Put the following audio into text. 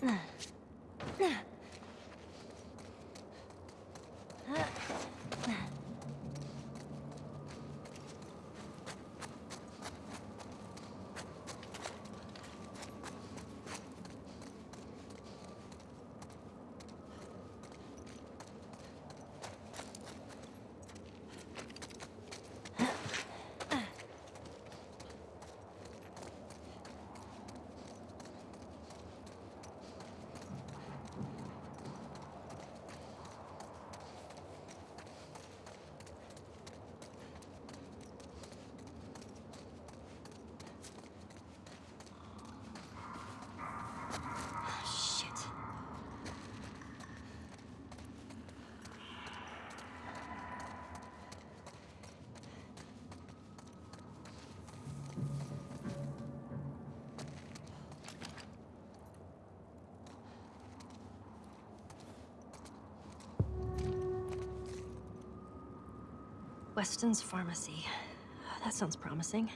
嗯，那。Weston's Pharmacy. That sounds promising.